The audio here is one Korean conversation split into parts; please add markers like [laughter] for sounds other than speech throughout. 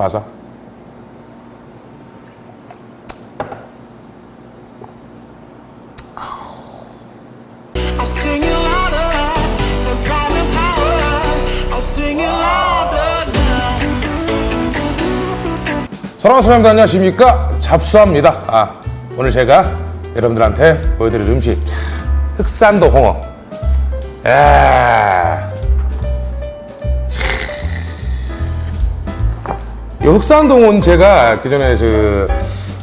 now. 사랑하는 사람들 안녕하십니까 잡수합니다 아, 오늘 제가 여러분들한테 보여드릴 음식 자, 흑산도 홍어 야. 이 흑산동은 제가 그전에 그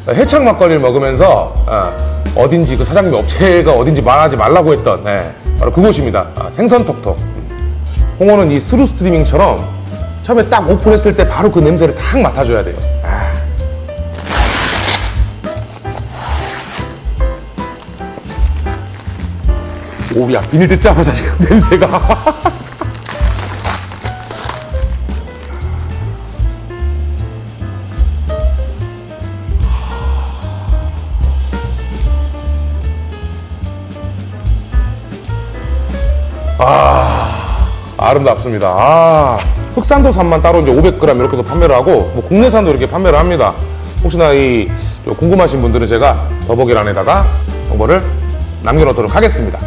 해창 막걸리를 먹으면서 어, 딘지그 사장님 업체가 어딘지 말하지 말라고 했던 네, 바로 그곳입니다. 아, 생선톡톡. 홍어는 이 스루 스트리밍처럼 처음에 딱 오픈했을 때 바로 그 냄새를 탁 맡아줘야 돼요. 아. 오야 비닐 뜯자마자 지금 [laughs] 냄새가 아름답습니다. 아, 흑산도산만 따로 이제 500g 이렇게도 판매를 하고, 뭐 국내산도 이렇게 판매를 합니다. 혹시나 이 궁금하신 분들은 제가 더보기란에다가 정보를 남겨놓도록 하겠습니다.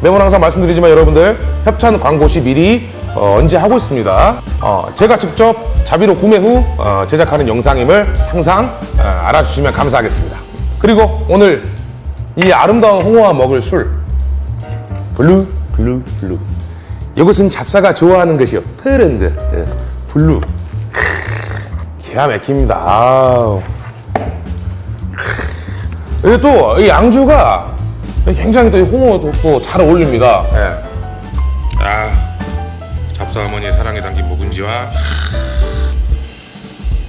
매번 항상 말씀드리지만 여러분들 협찬 광고 시 미리 어, 언제 하고 있습니다. 어, 제가 직접 자비로 구매 후 어, 제작하는 영상임을 항상 어, 알아주시면 감사하겠습니다. 그리고 오늘 이 아름다운 홍어와 먹을 술 Blue Blue Blue. 이것은 잡사가 좋아하는 것이요. Friend. 예, Blue. 크, 기가 막힙니다. 아우. 또 이 양주가 굉장히 또 이 홍어도 또 잘 어울립니다. 예. 아 잡사 어머니의 사랑이 담긴 묵은지와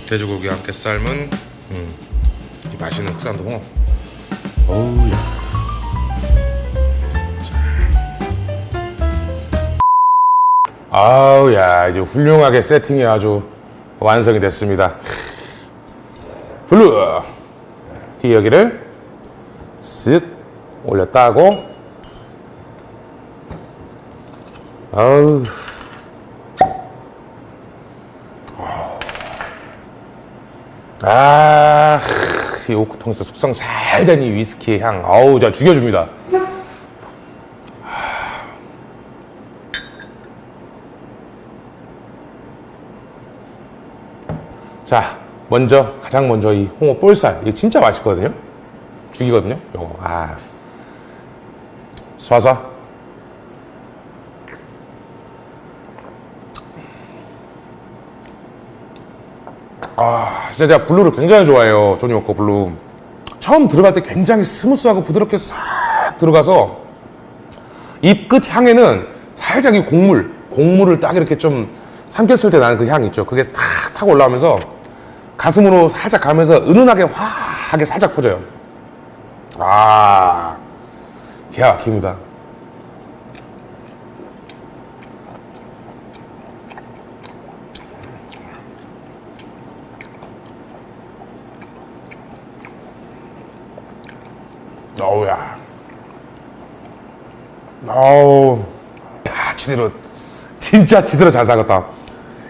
돼지고기와 함께 삶은 음, 이 맛있는 흑산도 홍어. 어우야 아우 야 이제 훌륭하게 세팅이 아주 완성이 됐습니다. 블루! 뒤 여기를 쓱 올려 따고. 아우. 아, 이 오크통에서 숙성 잘 된 이 위스키의 향, 아우, 자 죽여줍니다. 자, 먼저 가장 먼저 이 홍어 볼살 이게 진짜 맛있거든요. 죽이거든요. 요거 아 쏴서 아 진짜 제가 Blue를 굉장히 좋아해요. 조니 워커 Blue. 처음 들어갈 때 굉장히 스무스하고 부드럽게 싹 들어가서 입 끝 향에는 살짝 이 곡물, 곡물을 딱 이렇게 좀 삼켰을 때 나는 그 향 있죠. 그게 탁 타고 올라오면서 가슴으로 살짝 가면서 은은하게 화하게 살짝 퍼져요. 아, 기가 막힙니다. 어우야. 어우. 야, 지대로, 진짜 지대로 잘 사갔다.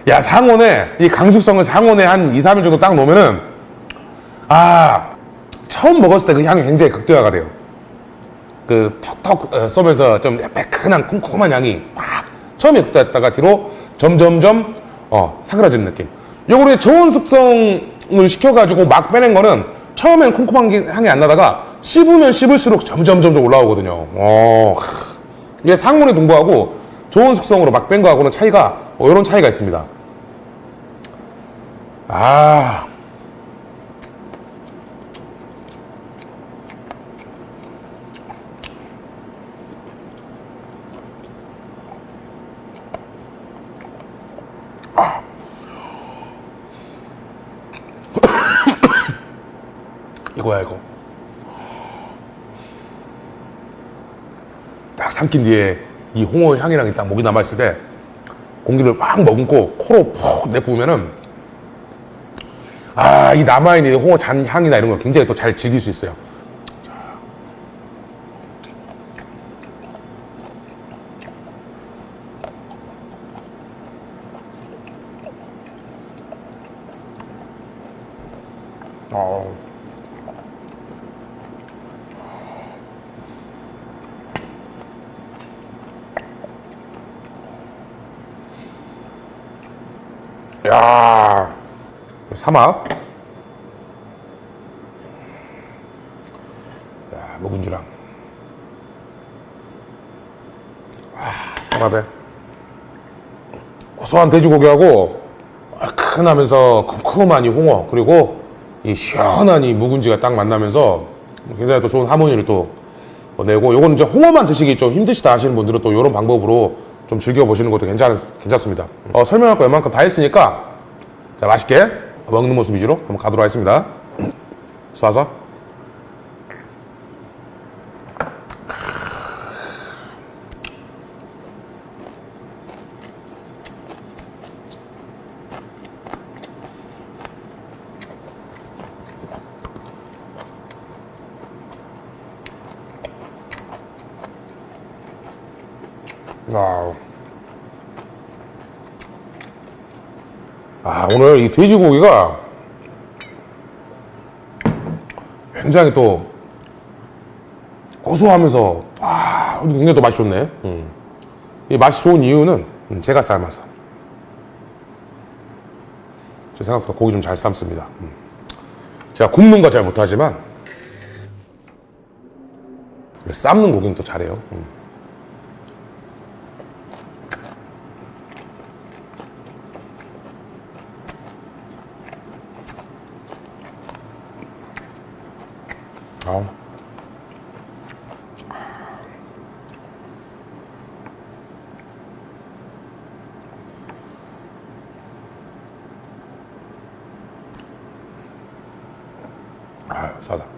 야, 상온에, 이 강숙성을 상온에 한 2, 3일 정도 딱 놓으면은, 아, 처음 먹었을 때 그 향이 굉장히 극대화가 돼요. 그 턱턱 어, 쏘면서 좀 매끈한 쿰쿰한 향이 팍 처음에 극대화했다가 뒤로 점점점 어, 사그라지는 느낌. 요거를 저온 숙성을 시켜가지고 막 빼낸 거는 처음엔 쿰쿰한 게- 향이 안 나다가 씹으면 씹을수록 점점 점점 올라오거든요. 어, 이게 상온의 동부하고 저온 숙성으로 막 뺀 거하고는 차이가 어, 이런 차이가 있습니다. 아. [coughs] 이거야 이거 딱 삼킨 뒤에 이 홍어 향이랑 딱 목이 남아있을 때 공기를 막 머금고 코로 푹 내뿜으면은 아 이 남아있는 이 홍어 잔 향이나 이런 걸 굉장히 또 잘 즐길 수 있어요 삼합. 야 묵은지랑. 와 삼합에. 고소한 돼지고기하고 얼큰하면서 쿰쿰한 이 홍어 그리고 이 시원한 이 묵은지가 딱 만나면서 굉장히 또 좋은 하모니를 또 내고 요거는 이제 홍어만 드시기 좀 힘드시다 하시는 분들은 또 이런 방법으로 좀 즐겨보시는 것도 괜찮, 괜찮습니다. 어, 설명할 거 웬만큼 다 했으니까 자 맛있게 먹는 모습 위주로 한번 가도록 하겠습니다 쏴서 와우. 아, 오늘 이 돼지고기가 굉장히 또 고소하면서, 아, 굉장히 또 맛이 좋네. 음. 이 맛이 좋은 이유는 음, 제가 삶아서. 제 생각보다 고기 좀 잘 삶습니다. 음. 제가 굽는 거 잘 못하지만, 삶는 고기는 또 잘해요. 음. 아. 아, 싸다.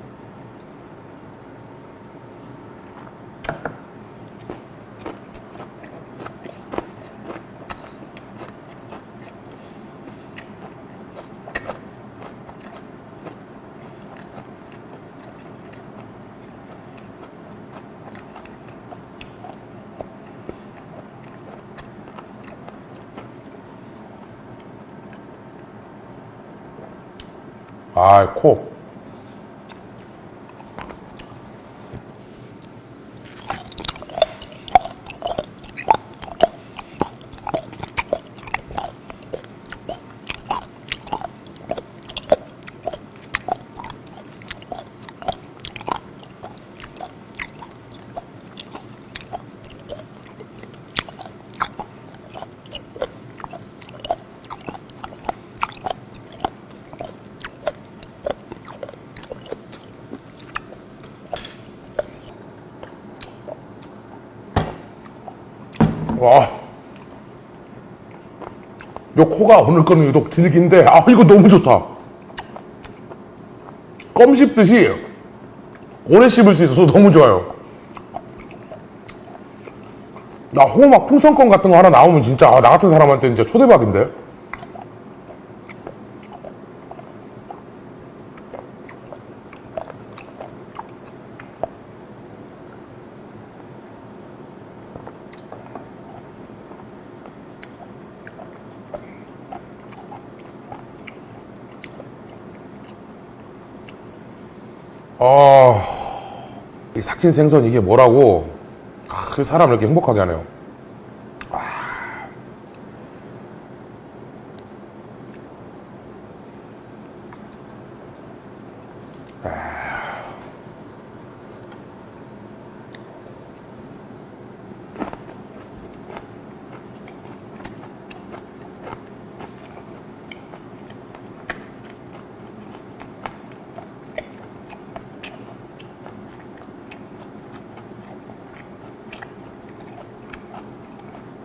아, 코. 와. 요 코가 오늘 거는 유독 질긴데, 아, 이거 너무 좋다. 껌 씹듯이 오래 씹을 수 있어서 너무 좋아요. 나 호막 풍선껌 같은 거 하나 나오면 진짜, 아, 나 같은 사람한테 진짜 초대박인데? 아, 이 삭힌 생선 이게 뭐라고 아, 그 사람을 이렇게 행복하게 하네요.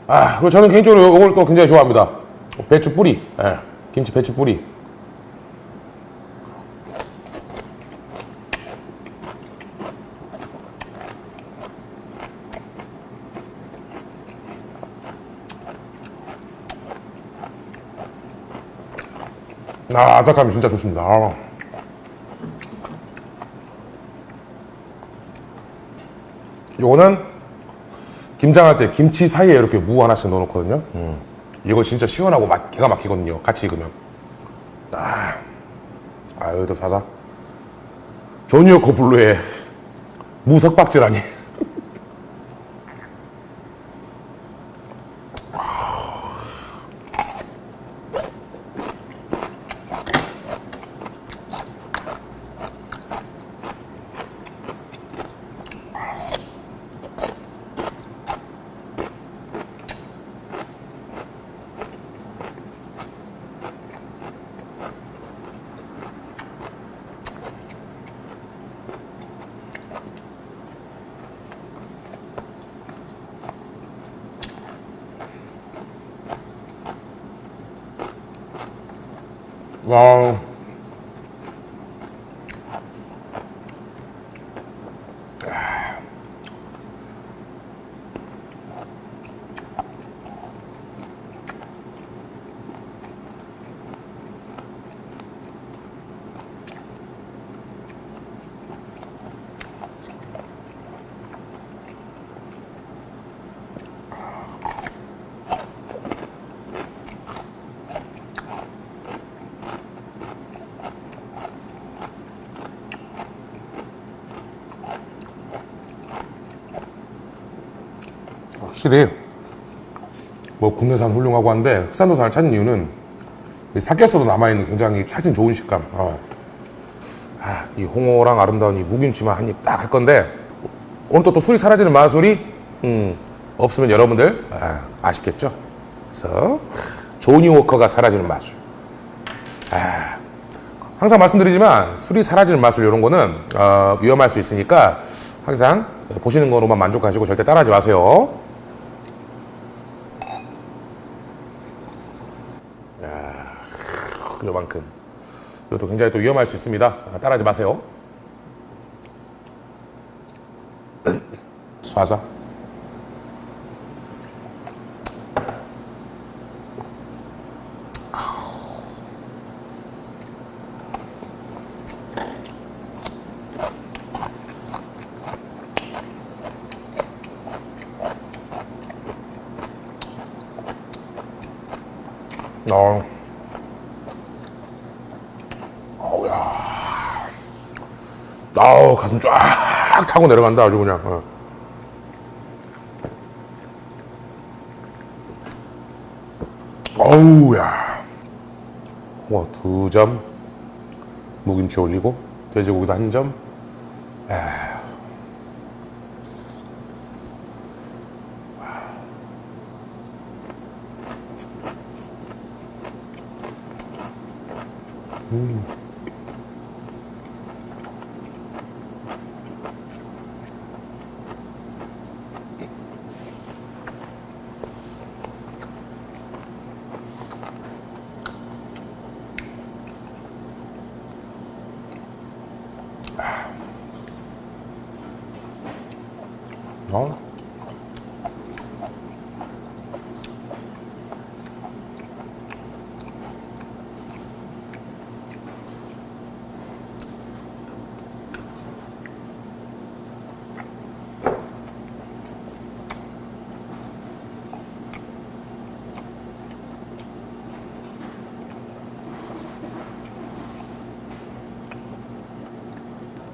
아, 그리고 저는 개인적으로 이걸 또 굉장히 좋아합니다. 배추 뿌리, 예, 김치 배추 뿌리. 아, 아삭함이 진짜 좋습니다. 아. 요거는 김장할 때 김치 사이에 이렇게 무 하나씩 넣어놓거든요. 음. 이거 진짜 시원하고 맛 기가 막히거든요. 같이 익으면. 아, 아 여기도 사자. 조니어코 블루의 무석박지라니. 와. 확실히 뭐 국내산 훌륭하고 한데 흑산도산을 찾는 이유는 이 삭혔어도 남아있는 굉장히 차진 좋은 식감 어. 아, 이 홍어랑 아름다운 이 무김치만 한 입 딱 할 건데 오늘 또, 또 술이 사라지는 마술이 음, 없으면 여러분들 아, 쉽겠죠 그래서 조니 워커가 사라지는 마술 아, 항상 말씀드리지만 술이 사라지는 마술 이런 거는 어, 위험할 수 있으니까 항상 보시는 거로만 만족하시고 절대 따라하지 마세요. 요만큼. 이것도 굉장히 또 위험할 수 있습니다. 아, 따라하지 마세요. [clears throat] 쏴자. 어. 어우야. 아우, 가슴 쫙 타고 내려간다, 아주 그냥. 어. 어우야. 뭐, 두 점. 무김치 올리고, 돼지고기도 한 점. 에휴. 어?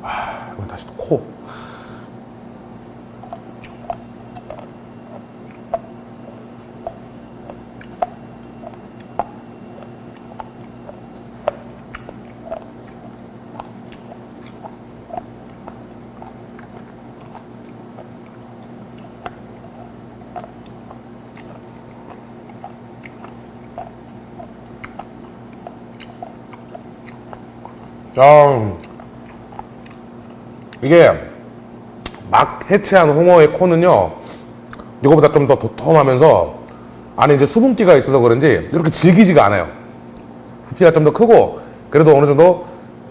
아, 이건 다시 또 코. 아, 이게 막 해체한 홍어의 코는요, 이거보다 좀 더 도톰하면서 안에 이제 수분기가 있어서 그런지 이렇게 질기지가 않아요. 부피가 좀 더 크고 그래도 어느 정도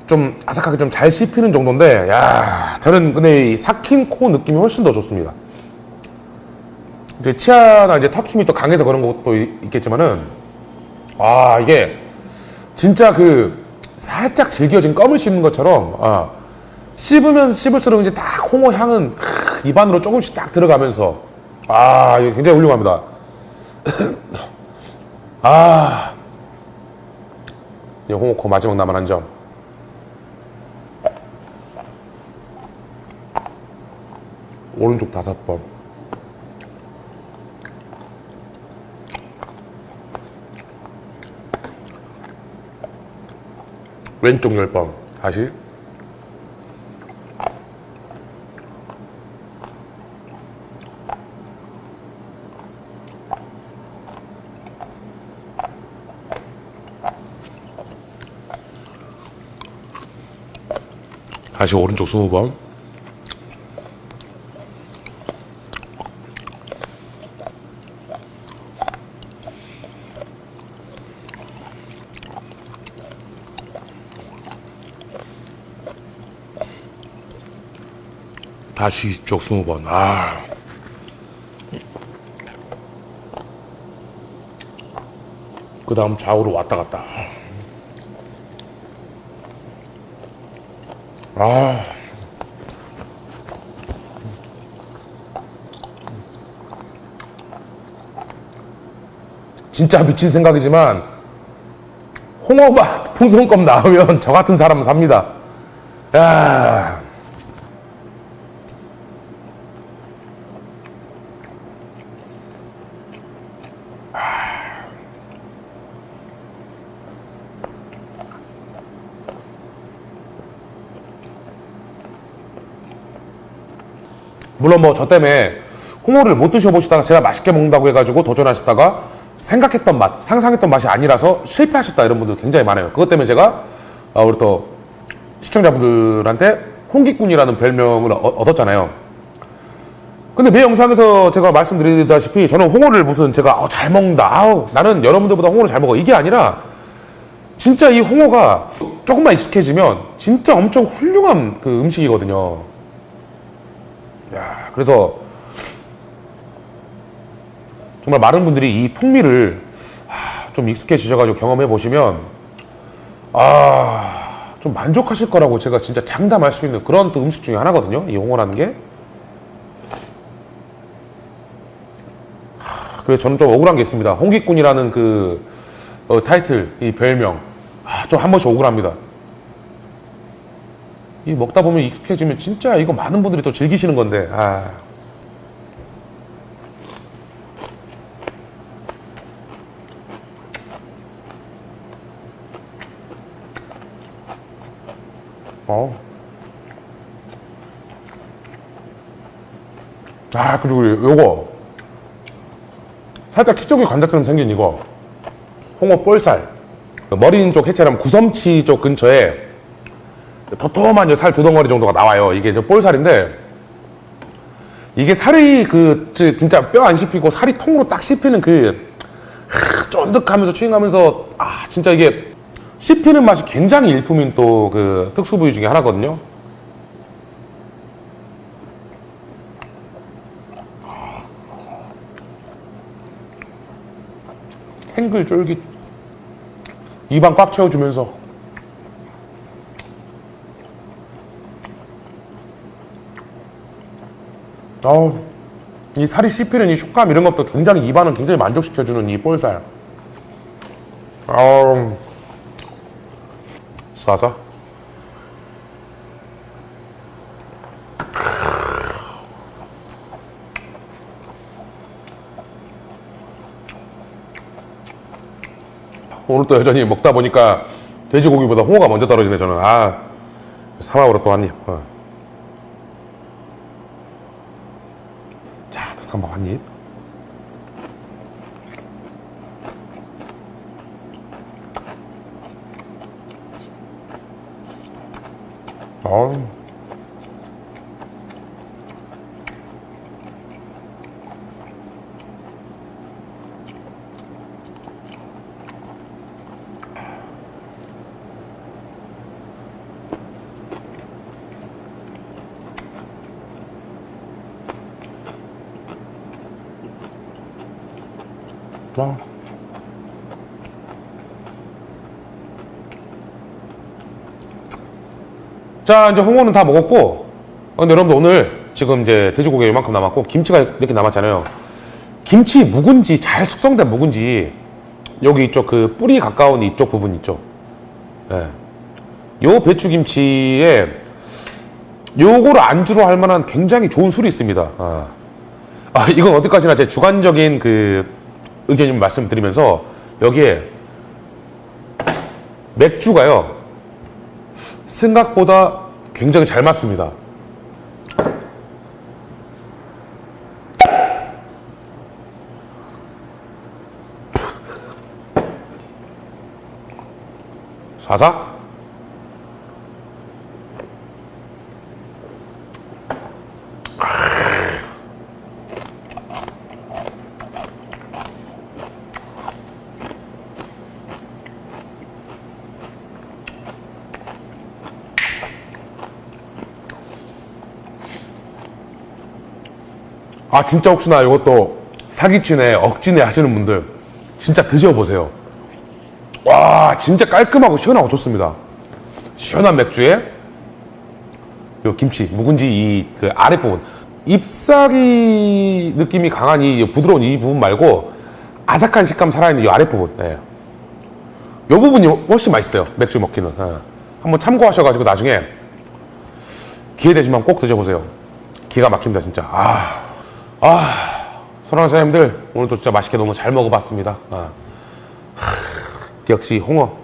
좀 아삭하게 좀 잘 씹히는 정도인데, 야, 저는 근데 이 삭힌 코 느낌이 훨씬 더 좋습니다. 이제 치아나 이제 턱 힘이 또 강해서 그런 것도 이- 있겠지만은, 아, 이게 진짜 그 살짝 질겨진 껌을 씹는 것처럼 어, 씹으면서 씹을수록 이제 딱 홍어 향은 크, 입안으로 조금씩 딱 들어가면서 아 이거 굉장히 훌륭합니다. [coughs] 아이 예, 홍어 코 마지막 남은 한점. 오른쪽 다섯 번. 왼쪽 열 번. 다시. 다시 오른쪽 스무 번. 다시 이쪽 스무 번. 아. 그 다음 좌우로 왔다 갔다. 아. 진짜 미친 생각이지만 홍어맛 풍선껌 나오면 [laughs] 저 같은 사람은 삽니다. 야. 물론 뭐 저 때문에 홍어를 못 드셔보시다가 제가 맛있게 먹는다고 해가지고 도전하셨다가 생각했던 맛, 상상했던 맛이 아니라서 실패하셨다 이런 분들 굉장히 많아요. 그것 때문에 제가 어, 우리 또 시청자분들한테 홍기꾼이라는 별명을 어- 얻었잖아요. 근데 매 영상에서 제가 말씀드리다시피 저는 홍어를 무슨 제가 어, 잘 먹는다. 아우, 나는 여러분들보다 홍어를 잘 먹어. 이게 아니라 진짜 이 홍어가 조금만 익숙해지면 진짜 엄청 훌륭한 그 음식이거든요. 야, 그래서 정말 많은 분들이 이 풍미를 하, 좀 익숙해지셔가지고 경험해 보시면 아 좀 만족하실 거라고 제가 진짜 장담할 수 있는 그런 또 음식 중에 하나거든요. 이 홍어라는 게. 하, 그래서 저는 좀 억울한 게 있습니다. 홍기꾼이라는 그 어, 타이틀, 이 별명, 아, 좀 한 번씩 억울합니다. 이 먹다 보면 익숙해지면 진짜 이거 많은 분들이 또 즐기시는 건데 아. 어. 아 그리고 요거 살짝 키쪽이 관자처럼 생긴 이거 홍어 볼살 머리 있는 쪽 해체라면 구섬치 쪽 근처에 도톰한 살 두 덩어리 정도가 나와요. 이게 이제 볼살인데 이게 살이 그 지- 진짜 뼈 안 씹히고 살이 통으로 딱 씹히는 그 하, 쫀득하면서 추잉하면서 아 진짜 이게 씹히는 맛이 굉장히 일품인 또 그 특수 부위 중에 하나거든요. 탱글 쫄깃 입안 꽉 채워주면서 어우, 이 살이 씹히는 이 식감 이런 것도 굉장히 입안을 굉장히 만족시켜주는 이 볼살. 아우, 쏴서. 오늘 또 여전히 먹다 보니까 돼지고기보다 홍어가 먼저 떨어지네 저는. 아, 사막으로 또 한 입. 어. 자, 또 삼밥 한 입. 어우. 자, 이제 홍어는 다 먹었고, 어, 근데 여러분들 오늘 지금 이제 돼지고기 이만큼 남았고, 김치가 이렇게 남았잖아요. 김치 묵은지, 잘 숙성된 묵은지, 여기 이쪽 그 뿌리 가까운 이쪽 부분 있죠. 예. 요 배추김치에 요거를 안주로 할 만한 굉장히 좋은 술이 있습니다. 아, 아, 이건 어디까지나 제 주관적인 그 의견을 말씀드리면서 여기에 맥주가요 생각보다 굉장히 잘 맞습니다. 사사? 아 진짜 혹시나 이것도 사기치네 억지네 하시는 분들 진짜 드셔보세요. 와 진짜 깔끔하고 시원하고 좋습니다. 시원한 맥주에 요 김치 묵은지 이 그 아랫부분. 잎사귀 느낌이 강한 이 부드러운 이 부분 말고 아삭한 식감 살아있는 이 아랫부분. 예. 요 부분이 훨씬 맛있어요 맥주 먹기는. 예. 한번 참고하셔가지고 나중에 기회 되시면 꼭 드셔보세요. 기가 막힙니다 진짜. 아, 아 사랑하는 사장님들 오늘도 진짜 맛있게 너무 잘 먹어봤습니다 아. 역시 홍어.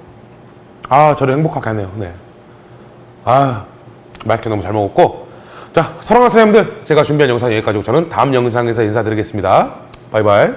아, 저를 행복하게 하네요. 네. 아, 맛있게 너무 잘 먹었고. 자, 사랑하는 사장님들, 제가 준비한 영상 여기까지고 저는 다음 영상에서 인사드리겠습니다. 바이바이.